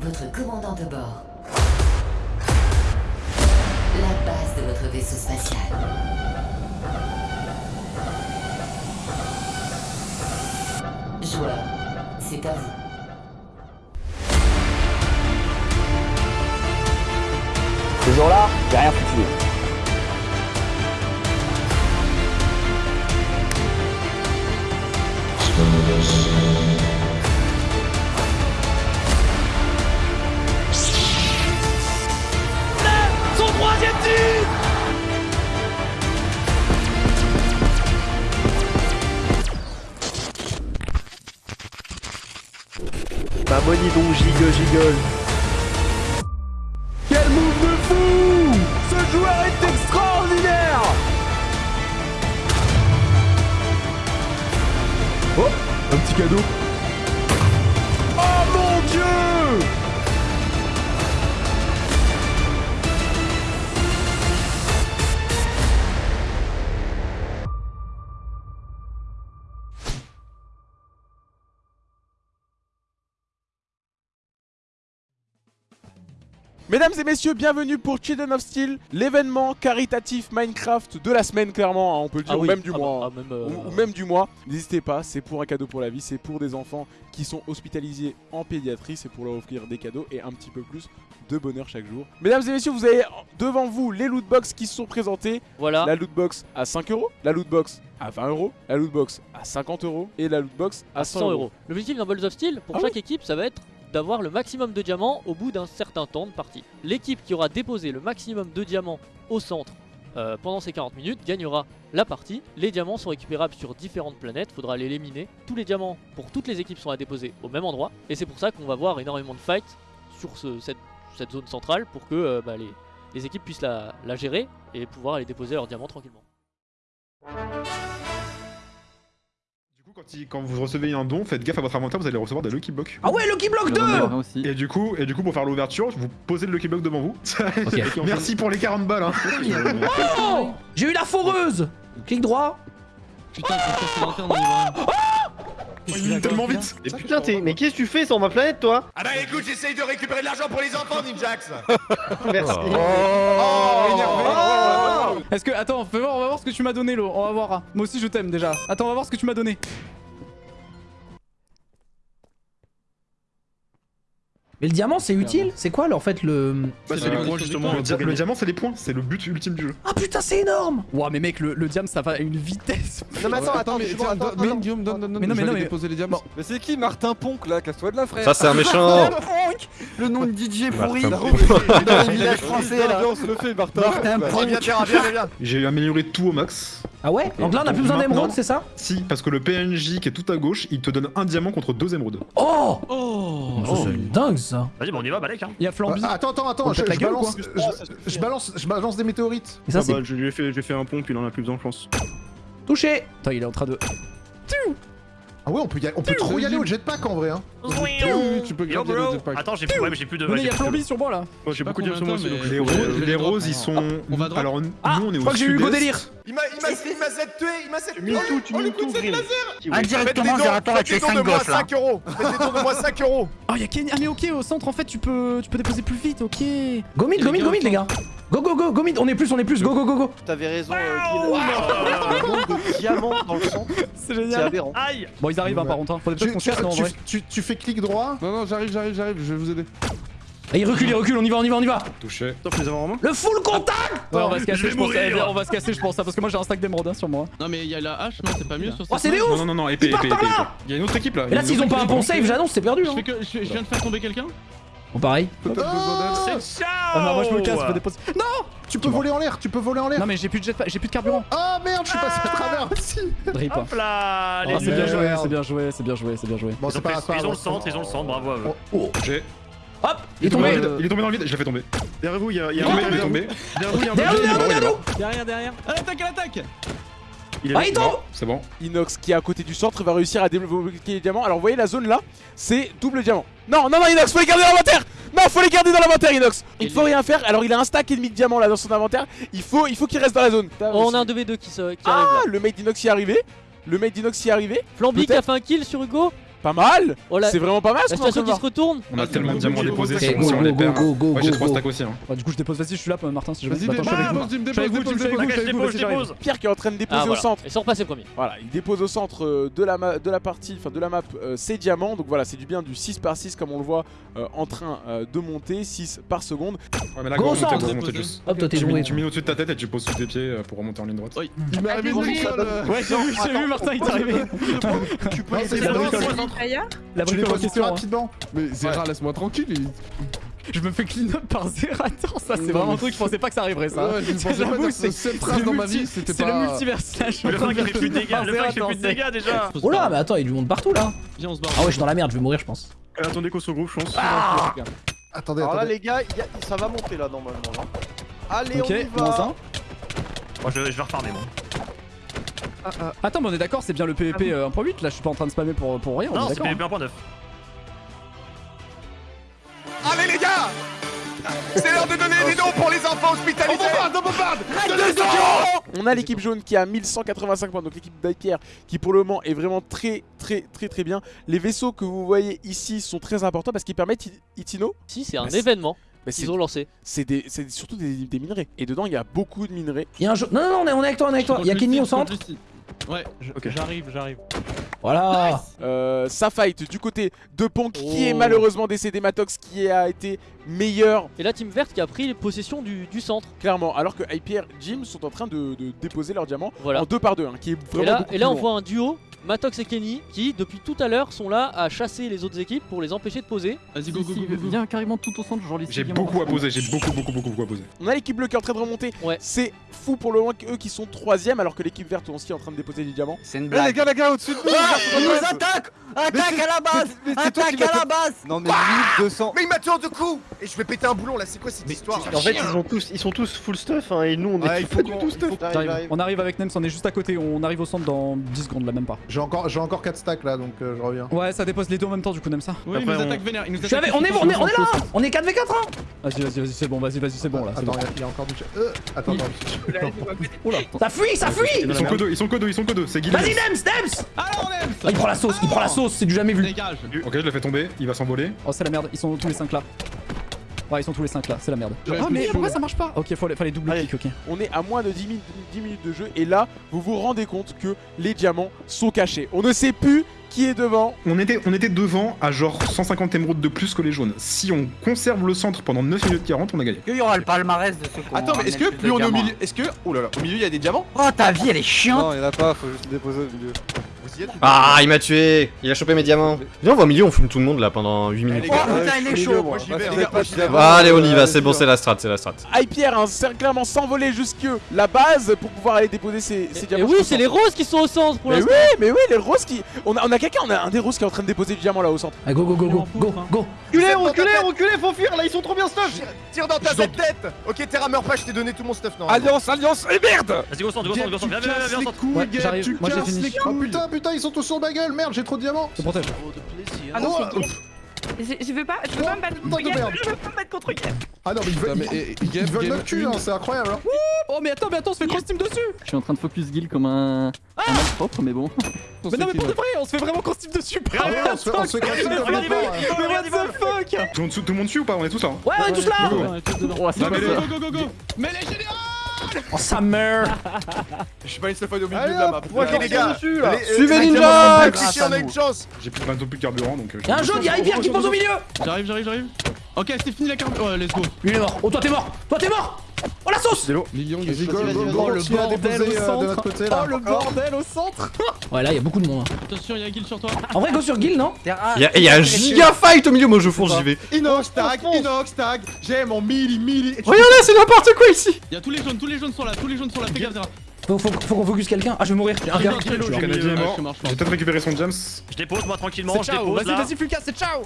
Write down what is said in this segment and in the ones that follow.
votre commandant de bord. La base de votre vaisseau spatial. Joueur, c'est à vous. Ce jour-là, j'ai rien foutu. Son Bah bon, dis donc, gigue, gigole. Quel move de fou Ce joueur est extraordinaire Oh Un petit cadeau. Mesdames et messieurs, bienvenue pour Children of Steel, l'événement caritatif Minecraft de la semaine clairement, hein, on peut le dire, Ah ou oui. même du Ah mois. bah, hein. ah, même, euh, ou, ou même du mois. N'hésitez pas, c'est pour un cadeau pour la vie, c'est pour des enfants qui sont hospitalisés en pédiatrie, c'est pour leur offrir des cadeaux et un petit peu plus de bonheur chaque jour. Mesdames et messieurs, vous avez devant vous les lootbox qui se sont présentés. Voilà. La lootbox à 5 euros, la lootbox à 20 euros, la lootbox à 50 euros et la lootbox à 100, 100 euros. L'objectif dans Balls of Steel, pour Ah chaque équipe, ça va être d'avoir le maximum de diamants au bout d'un certain temps de partie. L'équipe qui aura déposé le maximum de diamants au centre euh, pendant ces 40 minutes gagnera la partie. Les diamants sont récupérables sur différentes planètes, faudra les éliminer. Tous les diamants pour toutes les équipes sont à déposer au même endroit. Et c'est pour ça qu'on va voir énormément de fights sur ce- cette, zone centrale pour que euh, bah, les, les équipes puissent la, la gérer et pouvoir aller déposer leurs diamants tranquillement. Coup, quand, il- quand vous recevez un don, faites gaffe à votre inventaire, vous allez recevoir des Lucky Blocks. Ah ouais, Lucky Block 2 aussi. Et du coup, et du coup, pour faire l'ouverture, vous posez le Lucky Block devant vous. Merci pour les 40 balles. Hein. Oh J'ai eu la foreuse Clic droit. Putain, on y va. Oh, tellement vite. Mais putain, t'es- mais qu'est-ce que tu fais sur ma planète, toi? Ah bah écoute, j'essaye de récupérer de l'argent pour les enfants, Ninjax Merci. Est-ce que. Attends, fais on va voir ce que tu m'as donné, Lo. On va voir. Moi aussi, je t'aime déjà. Attends, on va voir ce que tu m'as donné. Mais le diamant, c'est utile C'est quoi, là, en fait, le... Bah, c'est les points justement. Le, dia- le diamant, c'est les points. C'est le but ultime du jeu. Ah putain, c'est énorme Ouah, mais mec, le, le diam, ça va à une vitesse. Non, mais attends, attends, mais. Guillaume, donne, donne, non, mais non, mais- déposer les diamants. Mais c'est qui Martin Ponk là? Casse-toi de la frère Ça, c'est un méchant. Le nom de DJ pourri français, là. On se le fait, Martin. Ponk. J'ai amélioré tout au max. Ah ouais Donc là, on a plus besoin d'émeraude, c'est ça Si, parce que le PNJ qui est tout à gauche, il te donne un diamant contre deux émeraudes. Oh Oh Ça, C'est dingue, ça Vas-y, bon, on y va, Balek, hein Il y a Flamby. Ah, attends, attends, attends, je, gueule, balance, je, je balance, je balance des météorites. Et ça, c'est je lui ai fait, j'ai fait un pompe, il en a plus besoin, je pense. touché Attends, il est en train de. Ah ouais, on peut, y aller- on peut trop y aller au jetpack en vrai. Hein. Yo, tu peux garder le jetpack. Attends, j'ai plus, ouais, mais j'ai plus de... Venez, il y a j'ai plus de- Flamby sur moi là. Moi, j'ai beaucoup de sur moi de aussi. donc mais Les, je je les roses, ils sont. On va drop. Alors, nous, Ah, on est je au crois que j'ai eu Hugo sud-est. délire Il m'a il m'a il m'a cette tué, il m'a cette tué Mille tout, tu tout, Vril. Indirectement, j'ai rapport avec les 5 gosses, là 5 euros Faites moi 5 euros Oh, il y a Kenny. Ah, mais ok, au centre, en fait, tu peux, tu peux déposer plus vite, ok. Go mid, go mid, go mid, les gars Go, go, go, go mid On est plus, on est plus, go, go, go, go T'avais raison, euh. Le nombre de diamants dans le centre, C'est génial. aberrant. Aïe Bon, ils arrivent, hein, par contre. Hein. Faudrait peut-être Tu, qu'on se tu- casse, non, en vrai. tu- tu fais clic droit? Non, non, j'arrive, j'arrive, j'arrive, je vais vous aider. Ah, Il recule, il recule, on y va, on y va, on y va Touché. Sauf les avoir en main. Le full contact Ouais, on va se casser, je pense. mourir. eh, On va se casser, je pense, hein, parce que moi j'ai un stack d'émeraude hein, sur moi. Non, mais il y a la hache, non, c'est pas mieux sur Oh, c'est des Non, ouf non, non, non, épée, épée, épée. Il y a une autre équipe là. Et là, s'ils ont pas un pont save, j'annonce, c'est perdu, Je, hein que, je, je viens de faire tomber quelqu'un? Bon, pareil. Peut-être besoin d'aide. C'est ciao Ah non, moi je me casse, je peux déposer. Non Tu peux voler en l'air, tu peux voler en l'air. Non, mais j'ai plus de jetpack, j'ai plus de carburant. Ah merde, je suis passé à travers aussi. Drip. Hop là Ah, les c'est bien joué, c'est bien joué, c'est bien joué, c'est bien joué. Bon, Ils c'est ont, pas ils ont le centre, ils ont le centre, bravo à eux. Oh, J'ai- hop Il est tombé tombé dans le vide, il est tombé dans le vide, je l'ai fait tomber. Derrière vous, il y a, un mec, il est tombé. tombé. Derrière vous, il y a un mec, il est est derrière Derrière, derrière. À l'attaque, à l'attaque Il est Ah, il tombe mort, C'est bon. Inox qui est à côté du centre va réussir à débloquer les diamants. Alors vous voyez la zone là, c'est double diamant. Non, non, non Inox, faut les garder dans l'inventaire Non, faut les garder dans l'inventaire Inox Il faut rien faire, alors il a un stack et demi de diamants là dans son inventaire. Il faut, il faut qu'il reste dans la zone. Oh, on a un 2v2 qui, se, qui Ah, arrive le mate d'Inox y est arrivé. Le mate d'Inox y est arrivé. Flamby qui a fait un kill sur Hugo Pas mal Oh C'est vraiment pas mal ce la situation qui se retourne. On a tellement de diamants déposés, si on go, si on les go, perd. go, go, Moi j'ai go, 3 go. stacks aussi. hein. Bah, du coup, je dépose. Vas-y, je suis là, Martin. Si je Vas-y, Attends, je suis avec dépose, vous. dépose. Pierre qui est en train de déposer Ah, au voilà. centre. Ils sont repassés premiers. Voilà, il dépose au centre euh, de la, ma- de la partie, enfin de la map, euh, ses diamants. Donc voilà, c'est du bien du 6 par 6 comme on le voit euh, en train euh, de monter, 6 par seconde. Ouais, mais là, au juste. Hop, toi t'es Tu mets, joué. tu mets au-dessus de ta tête et tu poses sous tes pieds euh, pour remonter en ligne droite. Il m'est arrivé euh. Ouais, j'ai vu, j'ai vu, Martin, il est arrivé. Tu peux C'est la Tu les question. hein. rapidement. Mais Zera, laisse-moi tranquille. il- Je me fais clean up par Zerator, ça c'est Non, vraiment mais un truc, je pensais pas que ça arriverait ça. Ouais, je J'avoue, dire c'est- cette c'est phrase le dans ma vie, c'était C'est pas. le multivers slash. Le mec qui fait plus de dégâts, le qui fait plus de dégâts déjà Oh là, mais attends, il lui monte partout là. Viens, on se barre. Ah ouais, je suis dans la merde, je vais mourir, je pense. Attendez qu'on se regroupe, je pense. Attendez, Alors là, attendez. les gars, y a- ça va monter là normalement. hein. Allez, Ok, on y moins va. un. Moi je, je vais refarmer moi. Attends, mais on est d'accord, c'est bien le PVP euh, 1.8 là, je suis pas en train de spammer pour, pour rien, on Non, est c'est. PvP 1.9. Allez les gars C'est l'heure de donner des noms pour les enfants hospitalisés On bombarde, On a l'équipe jaune qui a 1185 points, donc l'équipe d'Hypierre qui pour le moment est vraiment très très très très bien. Les vaisseaux que vous voyez ici sont très importants parce qu'ils permettent Itino. Si, c'est un Bah, événement bah, c'est qu'ils ont lancé. c'est des- c'est surtout des, des minerais. Et dedans il y a beaucoup de minerais. Il y a un jeu. Non, non, non, on est, on est avec toi, on est avec toi. Il y a Kenny au centre. Ouais. J'arrive, j'arrive. Voilà. Euh, ça fight du côté de Ponk qui Oh. est malheureusement décédé, Matox qui a été meilleur Et la team verte qui a pris possession du, du centre. clairement, alors que Hypierre Jim sont en train de, de déposer leurs diamants Voilà. en deux par deux, hein, qui est Et vraiment là, et là on voit un duo, Matox et Kenny, qui depuis tout à l'heure sont là à chasser les autres équipes pour les empêcher de poser. Vas-y, go, go, go, go, go. Viens carrément tout au centre, genre les J'ai beaucoup à poser, j'ai beaucoup beaucoup beaucoup beaucoup à poser. On a l'équipe bleue qui est en train de remonter. Ouais. C'est fou pour le moment qu'eux qui sont troisième alors que l'équipe verte est aussi en train de déposer des diamants. C'est une Les gars, les gars, au-dessus de nous Ah, ils nous attaquent Attaque à la base Attaque à la base Non mais 1200 Mais il m'a tué en deux coups Et je vais péter un boulon là, c'est quoi cette histoire En fait, ils, ont tous, ils sont tous full stuff hein, et nous on est faut pas du tout stuff. On arrive avec Nems, on est juste à côté, on arrive au centre dans 10 secondes là, même pas. J'ai encore, j'ai encore 4 stacks là, donc euh, je reviens. Ouais, ça dépose les deux en même temps, du coup, Nems ça. Oui, il Après, nous on- attaque vénère. il nous attaque. On est, on est, on est là. On est 4v4 hein. Vas-y, vas-y, vas-y, c'est bon, vas-y, vas-y, c'est bon là. Attends, bon. il y a- il encore du chat. Euh, attends, attends. Oula. Ça fuit, ça fuit. Ils sont que deux, ils sont que deux, ils sont que deux, c'est Guillaume. Vas-y, Nems, Nems. Alors, Nems Ah, il prend la sauce, il prend la sauce, c'est du jamais vu. Dégage. Ok, je le fais tomber, il va s'envoler. Oh, c'est la merde, ils sont tous les 5 là. Ouais, ils sont tous les 5 là, c'est la merde. Ah, mais pourquoi ça marche pas Ok, faut les, fallait double clic, ok. On est à moins de 10 minutes, 10 minutes de jeu et là vous vous rendez compte que les diamants sont cachés. On ne sait plus qui est devant. On était, on était devant à genre 150 émeraudes de plus que les jaunes. Si on conserve le centre pendant 9 minutes 40, on a gagné. Il y aura le palmarès de qui Attends, mais est-ce que plus on est au milieu. Est-ce que. Oh là là, au milieu il y a des diamants? Oh ta vie elle est chiante Non, il y en a pas, faut juste déposer au milieu. Ah, il m'a tué Il a chopé mes diamants. Viens, on va au milieu, on fume tout le monde là pendant 8 Eh, minutes. Oh, putain, il est chaud. hein. allez, on y va, c'est bon, c'est la strat, c'est la strat. Hypierre a hein, clairement s'envoler jusque la base pour pouvoir aller déposer ses, diamants. oui, c'est les roses qui sont au centre pour Mais oui, mais oui, les roses qui. On a, on a quelqu'un, on a un des roses qui est en train de déposer du diamant là au centre. Allez, go, go, go, go, go, go. Reculez, reculez, reculez, faut fuir là, ils sont trop bien stuff Tire- dans ta tête Ok, Terra meurt pas, je t'ai donné tout mon stuff, non Alliance, alliance, et merde Vas-y, go au centre, go au centre, go au centre, viens, viens, viens, viens les couilles. Oh putain, putain, ils sont tous sur ma gueule, merde, j'ai trop de diamants. Je protège. Ah non, Oh. Je je veux pas, je veux pas me battre contre. Je veux pas me battre contre Gab. Ah non, mais ils veulent, ils- eh, ils veulent notre cul, hein, c'est incroyable. hein. Oh, mais attends, mais attends, on se fait cross team dessus Je suis en train de focus Guild comme un. un propre, mais bon. Mais non, mais pour de vrai, on se fait vraiment cross team dessus, Ah ouais, on se fait- on se fait cross team Mais comme what the- mais what the fuck? Tout le monde, suit ou pas? On est tous là. hein Ouais, on est tous là. C'est go, go, go Mais les généraux Oh, ça meurt. Je suis pas une seule fois au milieu Allez, de la map. les gars dessus là les- Suivez Ninja on a une chance J'ai plus bientôt plus de carburant donc. euh, Y'a un jaune, y'a Hypierre qui pose au milieu. J'arrive, j'arrive, j'arrive. Ok, c'est fini la carte. Ouais, let's go. Lui il est mort. Oh, toi t'es mort. Toi t'es mort. Oh, la sauce. Million, go, go, go, Oh, le bordel au euh, de centre. notre côté là. Oh, le bordel au centre Ouais, là, il y a beaucoup de monde. hein. Attention, il y a un kill sur toi. En vrai, go sur Guild, non Il y a, il y a un giga fight au milieu, moi je fonce, j'y vais. Inox tag, Inox tag, j'ai mon milli milli. Regardez, c'est n'importe quoi ici Il y a tous les jaunes, tous les jaunes sont là, tous les jaunes sont là. Fais gaffe, Zera. Faut, faut, faut qu'on focus quelqu'un. Ah, je vais mourir. J'ai un gars. J'ai peut-être récupéré son James. Je dépose moi tranquillement, C'est je dépose vas-y, vas-y, Fulcas, c'est ciao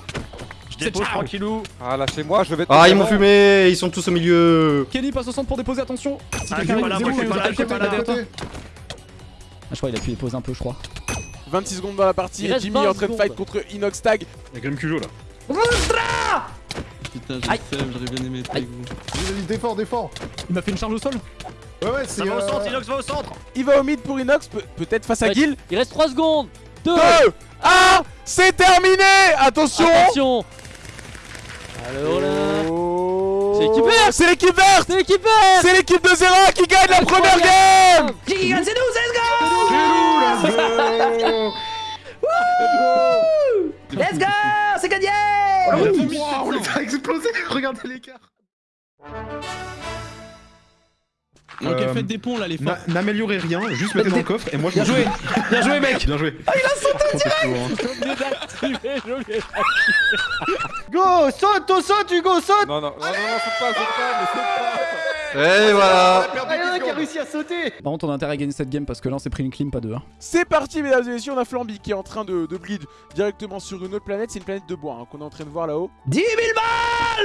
Je dépose tranquillou. Ah, lâchez-moi, je vais. Ah, ils m'ont fumé, ils sont tous au milieu. Kenny passe au centre pour déposer, attention Si Ah, je suis pas là, arrive, moi, je suis zéro, pas là, je suis côté, pas là. derrière toi. Côté. Je crois qu'il a pu déposer un peu, je crois. 26 secondes dans la partie Il et Jimmy est 20 en train de fight contre Inox Tag. Il y a Grim Cujo là. Putain, sais, j'aurais bien aimé être avec vous. Défends, défends. Il m'a fait une charge au sol Ouais, ouais, c'est. Ça va au euh, centre, Inox va au centre. Il va au mid pour Inox, peut- peut-être face à. Gil. Il reste 3 secondes. 2, 1, c'est terminé Attention Attention Alors là... C'est l'équipe verte C'est l'équipe verte C'est l'équipe verte C'est l'équipe de Zera qui gagne la première game Qui gagne, c'est nous, let's go Let's go C'est gagné on les a explosé Regardez l'écart Ok, Euh, faites des ponts là, les. N'améliorez rien, juste mettez dans le coffre et moi je Bien joué. Bien joué, mec. Bien joué. Ah, il a sauté J'ai oublié d'activer, Go Saute, on saute, Hugo, saute. Non, non, non, non, non, saute pas, saute pas, saute pas Et voilà Ah, y'en a qui a réussi à sauter Par contre, on a intérêt à gagner cette game parce que là, on s'est pris une clean, pas deux. Hein. C'est parti mesdames et messieurs, on a Flamby qui est en train de, de bleed directement sur une autre planète, c'est une planète de bois hein, qu'on est en train de voir là-haut. 10 000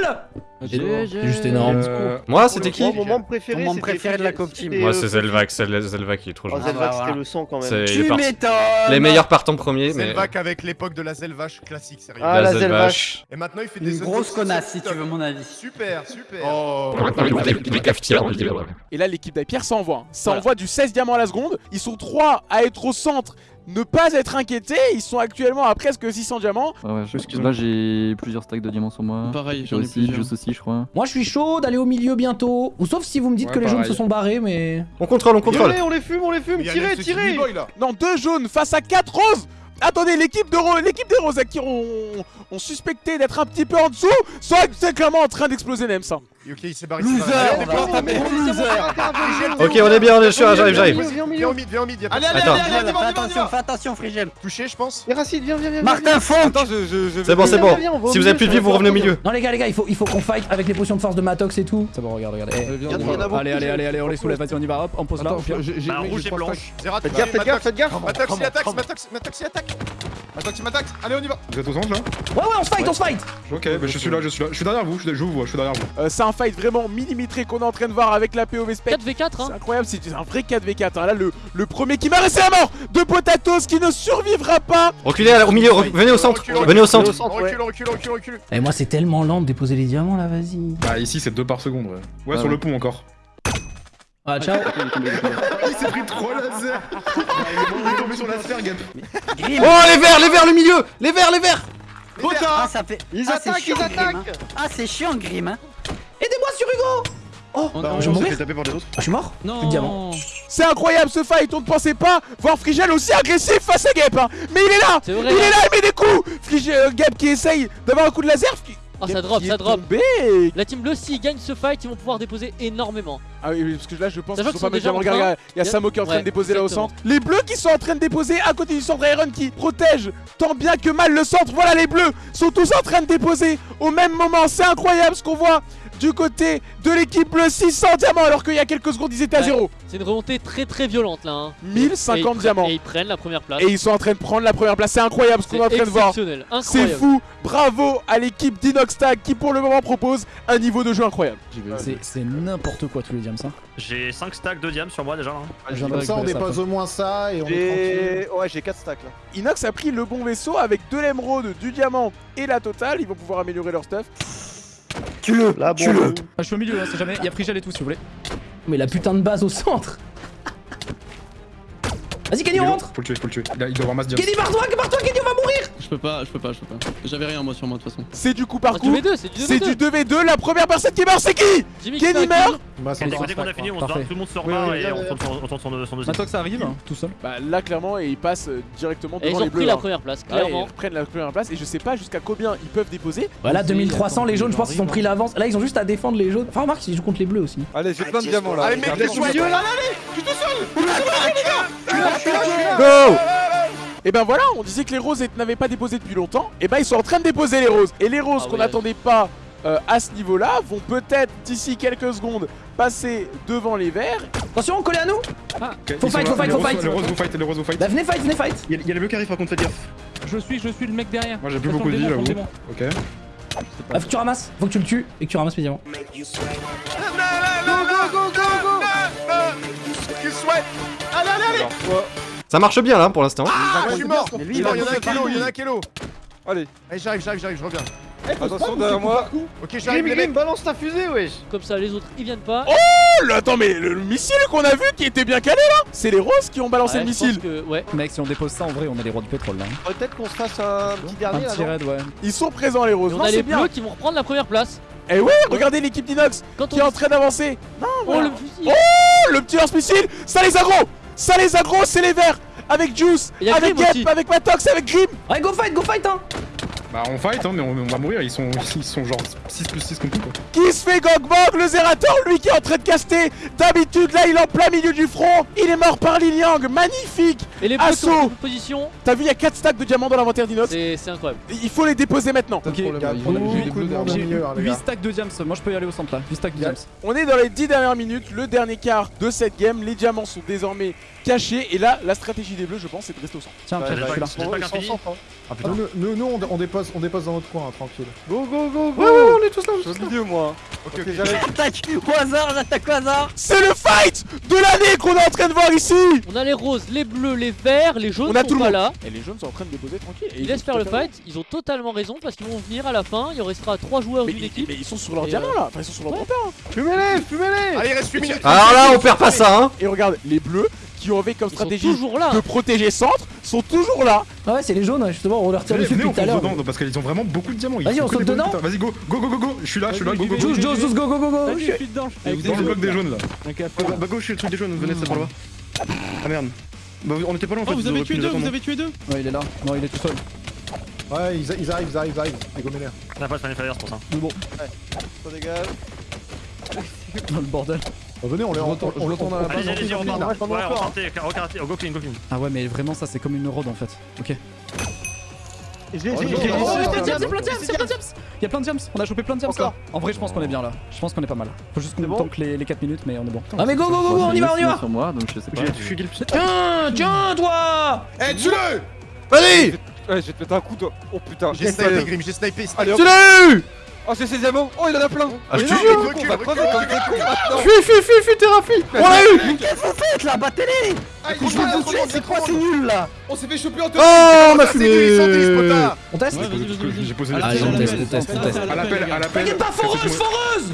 balles C'est juste énorme. Euh, Moi, c'était qui Mon moment préféré, Mon moment c'était préféré de la c'était, Team. Moi, euh, c'est Zelvac, c'est Zelvac qui est trop Oh, gentil. Zelvac, Ah, c'était voilà. le son quand même. Tu m'étonnes Les meilleurs partent en premier, mais Zelvac avec l'époque de la Zelvache classique, sérieux. Ah, la Zelvache. Et maintenant il fait des Une grosse connasse, si tu veux mon avis. Super, super. Oh Et là l'équipe d'Aipierre ça envoie, hein. ça envoie du 16 diamants à la seconde, ils sont 3 à être au centre, ne pas être inquiétés, ils sont actuellement à presque 600 diamants. Ouais, ouais, là, j'ai plusieurs stacks de diamants sur moi. Pareil, J'ai j'en ai aussi, plusieurs. Juice aussi, je crois. Moi, je suis chaud d'aller au milieu bientôt. Ou sauf si vous me dites Ouais, que les jaunes se sont barrés, mais... on contrôle, on contrôle. On les fume, on les fume, tirez, tirez. Non, deux jaunes face à 4 roses Attendez, l'équipe de Ro- l'équipe des roses à qui on, on suspectait d'être un petit peu en dessous, sont c'est clairement en train d'exploser même ça. Ok, il s'est barré. Loser, Ok, on est bien, on est sûr, j'arrive, j'arrive. Viens au milieu, Viens au mid, viens au mid, Allez, allez, Attends. allez, attention, fais attention, Frigel. touché, je pense. Et Racine, viens, viens, viens. Martin je C'est bon, c'est bon. Si vous avez plus de vie, vous revenez au milieu. Non les gars, les gars, il faut, il faut qu'on fight avec les potions de force de Matox et tout. C'est bon, regarde, regarde. Eh, Allez, allez, allez, allez, on les soulève, vas-y, on y va, hop, on pose là. Bah, rouge et blanche. Zera, Faites gaffe, faites gaffe, faites gaffe Matox il attaque, Matox, Matox il attaque. Il m'attaque. Allez, on y va. Vous êtes au centre là Ouais, ouais, on se fight, on se fight Ok, bah je suis là, je suis là. Je suis derrière vous, je vous vois, je suis derrière vous. Euh, c'est un fight vraiment millimétré qu'on est en train de voir avec la POV Spec. 4v4 hein C'est incroyable, c'est un vrai 4v4. hein. Là, le, le premier qui m'a resté à mort de Potatos qui ne survivra pas. Reculez au milieu, re- venez au centre, Recule, venez au centre. recule, recule, recule, recule. Et moi, c'est tellement lent de déposer les diamants là, vas-y. Bah ici c'est 2 par seconde, ouais. Ouais, Ah sur ouais. le pont encore. Ah, ciao Il s'est pris 3 lasers Il est tombé sur la sphère, Gap. Oh, les verts, les verts, le milieu Les verts, les verts Ah, ça fait. Ils ah, c'est attaquent, chiant, ils Grim, hein. attaquent Ah, c'est chiant, Grim. Hein. Aidez-moi sur Hugo Oh, On- Bah, je mourir fait taper par les autres. Ah, Je suis mort Non. C'est incroyable ce fight, on ne pensait pas voir Frigel aussi agressif face à Gap. hein. Mais il est là vrai Il est là, il met des coups Frigel, euh, Gap qui essaye d'avoir un coup de laser. Ah ça drop, ça drop tombé. La team bleu s'ils gagnent ce fight ils vont pouvoir déposer énormément Ah oui, parce que là je pense qu'ils sont pas déjà Regarde, il y a Samo qui est en train de déposer là au centre. Les bleus qui sont en train de déposer à côté du centre Iron qui protège tant bien que mal le centre. Voilà, les bleus sont tous en train de déposer au même moment. C'est incroyable ce qu'on voit du côté de l'équipe bleue. 600 diamants alors qu'il y a quelques secondes ils étaient à zéro. C'est une remontée très très violente là hein. 1050 Et ils prennent- diamants. Et ils prennent la première place Et ils sont en train de prendre la première place. C'est incroyable ce qu'on est en C'est train de voir. exceptionnel, C'est incroyable fou. Bravo à l'équipe d'Inoxtag qui pour le moment propose un niveau de jeu incroyable. C'est- n'importe quoi tous les diams, ça. J'ai 5 stacks de diam sur moi déjà. hein. Comme ça, on dépose au moins ça et on est. Ouais, j'ai 4 stacks là. Inox a pris le bon vaisseau avec de l'émeraude, du diamant et la totale. Ils vont pouvoir améliorer leur stuff. Tue-le. Là, Tue-le. bon. Ah, je suis au milieu, hein, c'est jamais. Il y a Frigel et tout, si vous voulez. Mais la putain de base au centre Vas-y, Kenny, on rentre Faut le tuer, faut le tuer. Il, a- il doit avoir masse diam. Kenny, barre-toi, barre-toi, Kenny, on va mourir Je peux pas, je peux pas, je peux pas. J'avais rien moi sur moi de toute façon. C'est du coup par Ah, coup. du V2, c'est du C'est V2 du 2v2. La première personne qui meurt, c'est qui Kenny meurt Bah, c'est Dès dès qu'on a fini, on se barre, tout le monde se Oui, rebat oui, et bien, on bien. tente son- on son son deuxième. Maintenant que ça arrive, hein, tout seul. Bah là clairement et ils passent euh, directement Et ils devant ont les bleus. pris la hein. première place, Ouais, clairement. ils prennent la première place et je sais pas jusqu'à combien ils peuvent déposer. Voilà, Vas-y, 2300, les attends, jaunes, je pense qu'ils ont arrive, pris l'avance. Là, ils ont juste à défendre les jaunes. Enfin, remarque, ils jouent contre les bleus aussi. Allez, j'ai plein de diamants là. Allez, mec, les joyeux là Go Et ben voilà, on disait que les roses n'avaient pas déposé depuis longtemps. Et ben ils sont en train de déposer les roses. Et les roses Ah qu'on oui, n'attendait pas euh, à ce niveau-là vont peut-être d'ici quelques secondes passer devant les verts. Attention, collez à nous Ok, Faut fight, là. faut fight, faut fight. Les roses vous fight, les roses vous fight. Bah, venez fight, venez fight Il y a- les bleus qui arrivent par contre, faites gaffe. Je suis, je suis le mec derrière. Moi j'ai plus beaucoup de vie, j'avoue. démon. Ok. Ah, faut que tu ramasses, faut que tu le tues et que tu ramasses mes diamants. Qu'il souhaite Allez, Ça marche bien là pour l'instant. Ah, je suis mort Mais Il y en a un kilo, il y en a un partout. kilo Allez. Allez, j'arrive, j'arrive, j'arrive, je reviens. Attention derrière moi. Ok, j'arrive les mecs. balance ta fusée, wesh. Comme ça, les autres ils viennent pas. Oh là, attends, mais le, le missile qu'on a vu qui était bien calé là, c'est les roses qui ont balancé Ouais, le missile. que- ouais. Mec, si on dépose ça, en vrai, on est les rois du pétrole là. Peut-être qu'on se fasse un petit Un dernier là. petit non raid, ouais. Ils sont présents les roses. Et on Non, a c'est les bien. bleus qui vont reprendre la première place. Et ouais, regardez l'équipe d'Inox qui est en train d'avancer. Oh le fusil Oh, le petit lance-missile, ça les aggro Ça les aggro, c'est les verts. Avec Juice, avec Gep, avec Matox, avec Grim Ouais, go fight, go fight, hein Bah on fight hein mais on, on va mourir, ils sont, ils sont genre 6 plus 6 contre quoi. Qui se fait Gogbog, le Zerator, lui qui est en train de caster D'habitude, là, il est en plein milieu du front Il est mort par Liliang, magnifique Et les Assaut. position. T'as vu, il y a 4 stacks de diamants dans l'inventaire d'Inox C'est incroyable. Il faut les déposer maintenant Ok, Il y a on a beaucoup vu les de bleus monde derrière. au milieu, hein, les 8 gars. stacks de diams, moi je peux y aller au centre là. 8 stacks de diams. On est dans les 10 dernières minutes, le dernier quart de cette game. Les diamants sont désormais cachés. Et là, la stratégie des bleus, je pense, c'est de rester au centre. Tiens, je suis là. Ah, nous, on, on dépose, on dépose dans notre coin, hein, tranquille. Go, go, go, go. Ouais, ouais, on est tous là. Je suis au milieu, moi. Ok, ok, j'arrive. J'attaque au hasard, j'attaque au hasard C'est le fight de l'année qu'on est en train de voir ici On a les roses, les bleus, les verts, les jaunes On a sont tout le pas monde. là. Et les jeunes sont en train de déposer tranquille. Et Ils laissent faire le fight, ils ont totalement raison parce qu'ils vont venir à la fin, il restera 3 joueurs d'une mais- équipe. mais ils sont sur leur Et, diamant euh, là, enfin ils sont sur leur ouais. hein. Fumez-les, fumez-les. Allez, il reste 8 minutes. Alors là, on perd pas ça, hein. Et regarde, les bleus qui ont avec comme Ils stratégie toujours là. de protéger centre sont toujours là. Ah ouais, c'est les jaunes, justement, on leur tire dessus depuis tout à l'heure. dedans parce qu'ils ont vraiment beaucoup de diamants. ils Vas-y, on saute dedans. Vas-y, go, go, go, go, go. Je suis là, je suis là, go, go, go. Go, go, go, go je suis dedans. Êtes le bloc des jaunes là. Bah, bah go, je suis le truc des jaunes, venez, c'est par là-bas. Ah merde. Bah on était pas loin en fait. Oh, vous avez tué deux, vous avez tué deux Ouais, il est là. Non, il est tout seul. Ouais, ils, ils arrivent, ils arrivent, ils arrivent. Les gommés l'air. On a pas de Fire pour ça. Mais bon, Ça dégage. dans le bordel. Bah, venez, on les on, retourne- retourne à la base. Allez, on- part. on- Ouais, go clean, go clean. Ah ouais, mais vraiment, ça c'est comme une road en fait. Ok. J'ai, j'ai- Oh, j'ai- oh, j'ai- oh, j'ai- c'est plein de j'ai- diams, c'est plein de diams, c'est plein de diams. Il y a plein de diams, on a chopé plein de diams là. En vrai, je pense qu'on est bien là. Je pense qu'on est pas mal. Faut juste qu'on tank les, les 4 minutes, mais on est bon. Ah mais go, go, go, go, on y va, on y va Tiens, tiens, toi Eh, tue-le Vas-y Ouais, je vais te mettre un coup, toi. Oh putain. J'ai snipé, Grim, j'ai snipé. Allez, Oh, c'est ses diamants. Oh, il en a plein. Ah, je te jure. mais con, on va crever comme des cons maintenant. Fuis, fuis, fuis, fuis, thérapie On l'a eu Qu'est-ce que vous faites là Battez-les Ah, Je vous le dis, c'est quoi, c'est nul là On s'est fait choper en Oh, on a fumé On teste. J'ai posé on teste, on teste, on teste. À l'appel, à l'appel. T'inquiète pas, foreuse, foreuse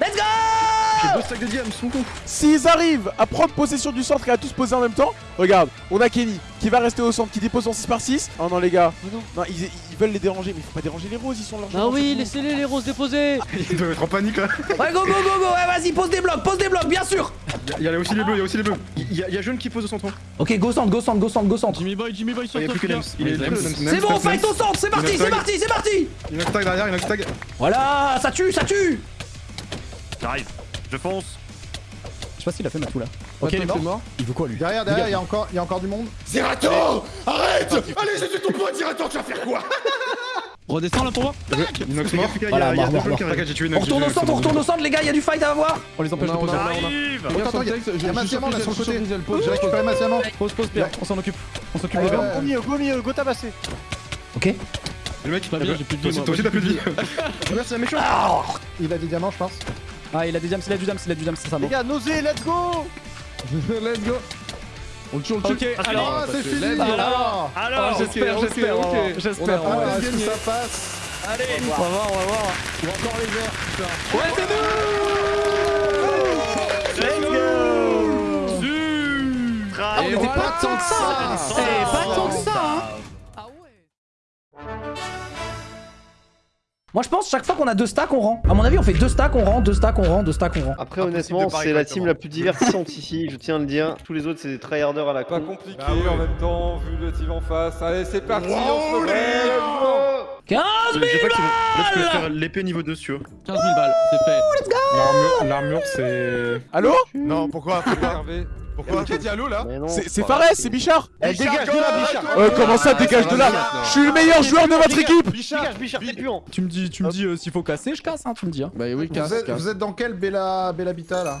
Let's go J'ai deux stacks de diams, mon con. S'ils arrivent à prendre possession du centre et à tous poser en même temps, regarde, on a Kenny qui va rester au centre, qui dépose en 6 par 6. Oh non les gars, non, ils, ils veulent les déranger, mais il faut pas déranger les roses, ils sont largement Ah oui, laissez-les les roses déposer. Ils doivent être en panique là. Ouais, go, go, go, go, ouais, vas-y, pose des blocs, pose des blocs, bien sûr. Il y a aussi les bleus, il y a aussi les bleus. Il y, a- il y a jeune qui pose au centre. Ok, go centre, go centre, go centre, go centre. Jimmy Boy, Jimmy Boy sur Il y a plus que C'est bon, Nems, fight au centre, c'est parti, c'est parti, c'est parti. Il y en a que tag derrière, il y en a que tag. Voilà, ça tue, ça tue. J'arrive, je fonce. Je sais pas s'il a fait ma tout là. Ok, il est mort. Il veut quoi lui Derrière, derrière, il y a encore, il y a encore du monde. Zerator Arrête Allez, je suis ton pote, Zerator, tu vas faire quoi Redescends là pour voir. Inox mort. Il y a Voilà, mort, mort, mort. On retourne au centre, on retourne au centre, les gars, il y a du fight à avoir On les empêche de poser. J'arrive Attends, attends, il y a- il y a ma diamant là sur le côté. J'ai récupéré ma diamant. Pose, pose, Pierre, on s'en occupe. On s'occupe Allez, de ouais. bien. Go milieu, go milieu, go tabasser. Ok. Le mec, Pas bien, j'ai plus de vie, Toi moi. aussi, t'as plus de vie. Merci, un méchant. Il a des diamants, je pense. Ah, il a des diams, il a du diams, il a du diams, c'est ça Les gars, nausée, let's go Let's go. On le tue, on le tue. Ok, alors, c'est fini. let's go. Alors, Alors J'espère, j'espère, j'espère. on va pas voir. est-ce que ça passe. Allez, on va voir, on va voir. Ou encore les verts. Ouais, c'est nous Ultra Et était voilà, pas tant que ça. ça. C'est pas tant que ça, Moi je pense chaque fois qu'on a deux stacks on rend. À mon avis on fait deux stacks on rend, deux stacks on rend, deux stacks on rend. Après, honnêtement, c'est la team la plus divertissante ici, je tiens à le dire. Tous les autres, c'est des tryharders à la Pas con. compliqué Bah oui. en même temps, vu le team en face. Allez, c'est parti, on se Roulez, lève. 15 Je 000 sais pas qui va. Là, je peux balles faire l'épée niveau 2 si tu veux. 15 000 balles, c'est fait. L'armure, l'armure, c'est. Allô Non, pourquoi Pourquoi Qui a dit allô là. C'est Fares, c'est Bichard. Eh, dégage de là, Bichard. Euh, comment ça, Ah, dégage de là. Je suis le meilleur joueur de votre équipe. Bichard, Bichard, t'es puant Tu me dis, tu me dis euh, s'il faut casser, je casse, hein, tu me dis. Hein. Bah oui, vous êtes, vous êtes dans quel Bella, Bella Habitat là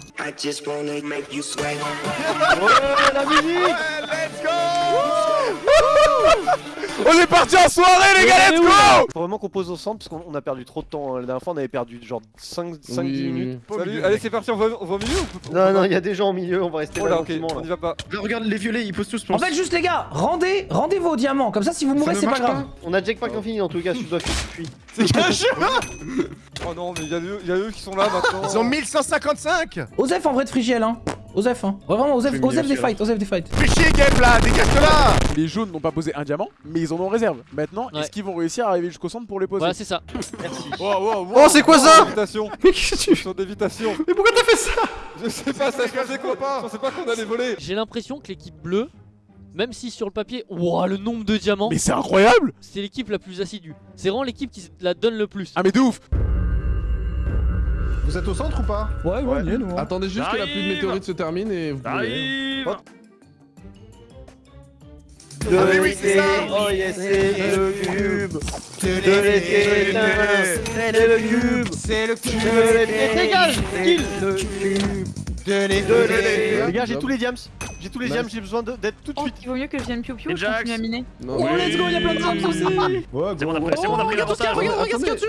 On est parti en soirée les gars, let's go Faut vraiment qu'on pose au centre parce qu'on on a perdu trop de temps. hein. La dernière fois, on avait perdu genre 5-10 minutes. Au Salut, allez, c'est parti, on va, on va au milieu ou Non, non, il y a des gens au milieu, on va rester Oh là on y va pas. Regarde, les violets, ils posent tous En fait juste les gars, rendez, rendez vos diamants, comme ça si vous mourrez c'est pas grave. On a Jackpack infini dans tous les cas, si tu dois fuir. C'est qu'un jeu Oh non, mais y'a eux, y a eux qui sont là maintenant. Ils ont 1155 Osef en vrai de frigiel, hein. Osef, hein. Ouais, vraiment, Osef, Osef des fights, Osef des fights. Fais chier, Game là Dégage là Les jaunes n'ont pas posé un diamant, mais ils en ont en réserve. Maintenant, Ouais. est-ce qu'ils vont réussir à arriver jusqu'au centre pour les poser? Voilà, c'est ça. Oh, c'est quoi ça? D'évitation. Mais qu'est-ce que tu d'évitation. Mais pourquoi t'as fait ça? Je sais pas, ça se passait quoi? pas. Je pensais pas qu'on allait voler. J'ai l'impression que l'équipe bleue, même si sur le papier, ouah, le nombre de diamants, Mais c'est incroyable c'est l'équipe la plus assidue. C'est vraiment l'équipe qui la donne le plus. Ah mais de ouf Vous êtes au centre ou pas Ouais, ouais, on y est, nous. hein. Attendez juste que la pluie de J'arrive. météorites se termine et vous pouvez. J'arrive Ah mais oui, c'est ça Oh yes, c'est le cube. C'est le cube. C'est le cube Dégage, kill. Donnez, donnez Les gars, j'ai tous les diams. J'ai tous les diams, j'ai besoin de- d'être tout de Oh, suite. il vaut mieux que je vienne piou piou, Et je continue à miner. Non, Oh, let's go, il y a plein de diams aussi Ouais, C'est bon, on a pris, c'est bon, on a pris Oh, regarde, l'avantage. regarde, regarde ce qu'il y a dessus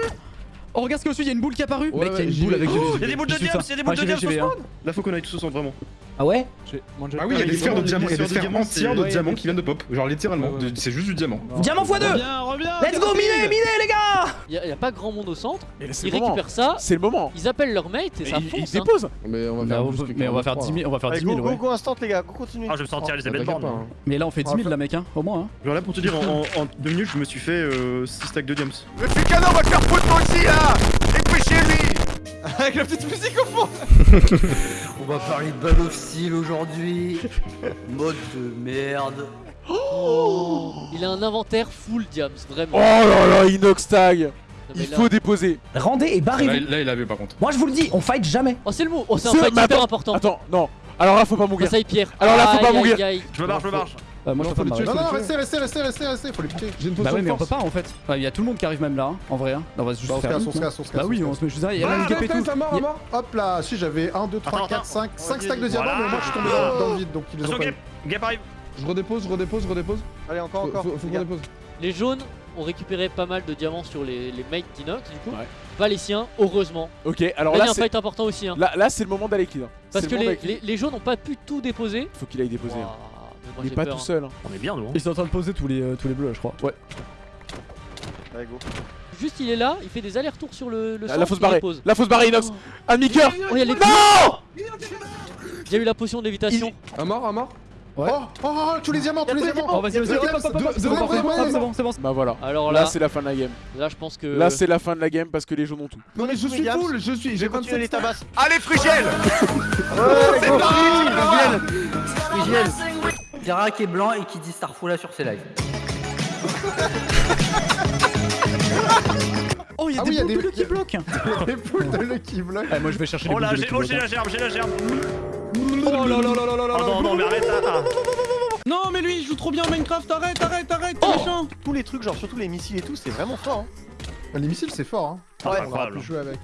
Oh, regarde ce qu'il y a dessus, il y a une boule qui est apparue Ouais, Mec, il y a une boule avec Oh, Il y a des boules de ça. il y a des boules de spawn Là, faut qu'on aille tous au centre, vraiment. Ah ouais Ah oui, il y a des sphères de diamants, il y a des sphères entières de diamants qui viennent de pop. Genre littéralement, c'est juste du diamant. Diamant x2 Reviens, reviens Let's go, miner, miner, les gars Il y, a- y a pas grand monde au centre. Ils le moment récupèrent ça, C'est le moment ils appellent leur mate et ça Ils- Ils fonce. hein. déposent Mais on va faire on plus peut- que mais on va faire 10 000, on va faire Allez, 10 go, 000, go, ouais. go, instant, les gars, go, continue. Ah, je vais me sentir Ouais, Elisabeth Borne. pas, hein. Mais là, on fait 10 000 là, mec, hein, au moins. hein. Genre là pour te dire, en, en, en deux minutes, je me suis fait 6 stacks de diams. Le Fucano va te faire foutre moi aussi là Avec la petite musique au fond. On va parler de Battle of Steel aujourd'hui. Mode de merde. Oh Il a un inventaire full diams, Oh vraiment. là là, Inox Tag Il là- faut déposer Rendez et barrez-vous. là, il avait par contre. Moi, je vous le dis, on fight jamais. Oh, c'est le mot Oh, c'est un fight hyper attends, important. Attends, non Alors là, faut pas mourir Ça y Pierre. Alors là, faut pas mourir. Je me marche, je me marche. Euh, moi, je Non, peux pas. Non, non, restez, restez, restez, restez, restez, faut les piquer. J'ai une Bah ouais, mais on peut pas en fait. Enfin, Il y a tout le monde qui arrive même là, hein, en vrai. hein. On va juste Bah, on se faire casse, on se casse, on se casse. Bah oui, on se met juste là, il y a Ah, même une et arrête, tout. mort, mort. Hop là, si j'avais 1, 2, 3, Attends, 4, attends. 5, 5 Vas-y, stacks de diamants, mais moi je suis tombé dans, le vide donc ils les ont. Gap arrive Je redépose, je redépose, je redépose. Allez, encore, encore. faut, qu'on dépose. Les jaunes ont récupéré pas mal de diamants sur les, les mates d'Inox, du coup. Ouais. Pas les siens, heureusement. Ok, alors là, il y là, a un c'est... fight important aussi. Hein. Là, là c'est le moment d'aller kill. hein. Parce que le les, jaunes n'ont pas pu tout déposer. Faut qu'il aille déposer. hein. Il est pas peur, tout hein. seul. hein. On est bien, nous. hein. Ils sont en train de poser tous les, euh, tous les bleus là, je crois. Ouais. Allez, go. Juste, il est là, il fait des allers-retours sur le, le la fausse barrée. La fausse barrée, Inox Un demi-coeur Oh, il y a les Non Il y a eu la potion d'évitation. Un mort, un mort Ouais. Oh, oh, oh, tous les diamants, tous les diamants Oh, vas-y, vas-y, c'est bon, c'est bon, c'est bon. Bah voilà. Alors Là, là, c'est la fin de la game. là, je pense que. Là, c'est la fin de la game parce que les jaunes ont tout. Non mais je suis full, je suis, J'ai continué 27 les tabasses. Allez, Frigel Ouais, go, Frigiel. Qui est blanc et qui dit Starfula sur ses lives. Oh, il y a Ah oui, il y des a boules des- bleues qui bloquent Les poules de Eh, Moi, je vais chercher les Oh boules là, j'ai oh, la gerbe, j'ai la gerbe. Oh là là là là là là non, non, mais arrête là. Ah. Non, mais lui, il joue trop bien Minecraft, arrête, arrête, arrête, Oh méchant Tous les trucs, genre surtout les missiles et tout, c'est vraiment fort. Hein. Les missiles c'est fort hein. Ouais, On aura pu jouer avec.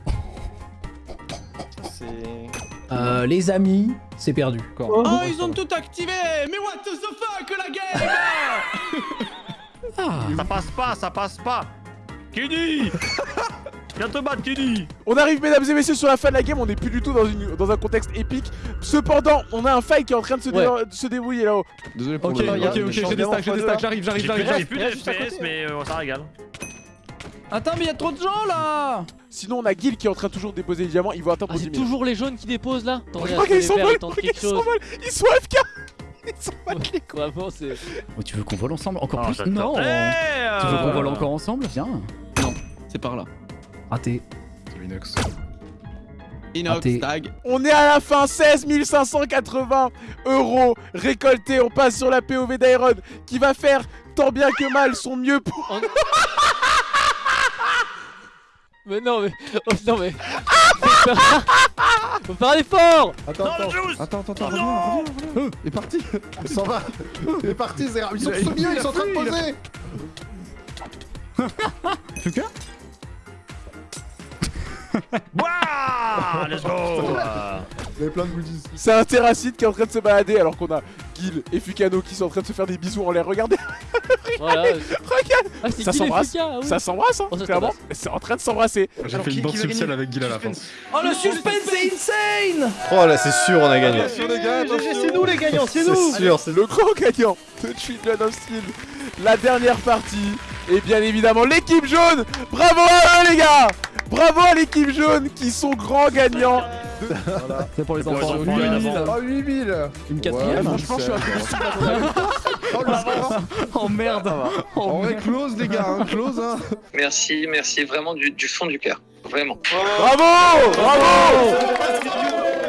C'est. Euh, les amis, c'est perdu. Oh, ils ont tout activé Mais what the fuck, la game Ah Ça passe pas, ça passe pas. Kiddy Viens te battre, Kiddy On arrive, mesdames et messieurs, sur la fin de la game. On n'est plus du tout dans, une, dans un contexte épique. Cependant, on a un fight qui est en train de se, dé- Ouais. de se débrouiller là-haut. Désolé pour Ok, le. ok, ok, j'ai des stacks, j'ai des stacks, j'arrive, j'arrive, j'arrive, j'ai plus de FPS, mais euh, ça régale. Attends, mais il y a trop de gens là Sinon, on a Gil qui est en train toujours de déposer les diamants. Il va attendre Ah, pour c'est 10 000. toujours les jaunes qui déposent là Attendez, Regarde, ils les quelque ils sont. Ils sont AFK Ils sont mal. Vraiment, c'est. Oh, tu veux qu'on vole ensemble Encore plus. Non Tu veux qu'on vole encore ensemble Viens. Non, c'est par là. Raté. Inox. Inox, Raté. tag. On est à la fin, 16 580 euros récoltés. On passe sur la POV d'Iron qui va faire tant bien que mal son mieux pour. Mais non, mais. Oh, non, mais. Faut faire- Faut faire un effort Attends, attends. Attends, attends, attends, reviens, reviens, reviens. Il est parti Il s'en va Il est parti, Zera Ils sont au milieu, il ils sont en train de poser Fuka? Wouah Let's go Vous avez plein de goodies. C'est un terracide qui est en train de se balader alors qu'on a Gil et Fukano qui sont en train de se faire des bisous en l'air. Regardez, Voilà. regarde Ah, Ça s'embrasse. Ah oui. Ça s'embrasse, hein, Oh, clairement. C'est en train de s'embrasser. J'ai fait qui- une gagner avec Gil à la fin. Oh le suspense c'est insane Oh là, c'est sûr, on a gagné. Attention. C'est nous les gagnants, c'est nous C'est sûr, c'est Le grand gagnant de Children of Steel. La dernière partie Et bien évidemment l'équipe jaune Bravo à eux les gars Bravo à l'équipe jaune qui sont grands gagnants. Voilà. C'est pour les enfants. enfants, 8000. évidemment. Ah, 8000 Une Ouais, quatrième franchement, je suis la Oh, le score. Oh merde. En vrai, close, les gars, hein, close, hein. Merci, merci vraiment du, du fond du cœur. Vraiment. Bravo Bravo.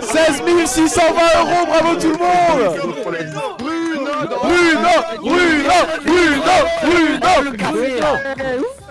16 620 euros Bravo tout le monde. Bruno Bruno Bruno Bruno Bruno. Bruno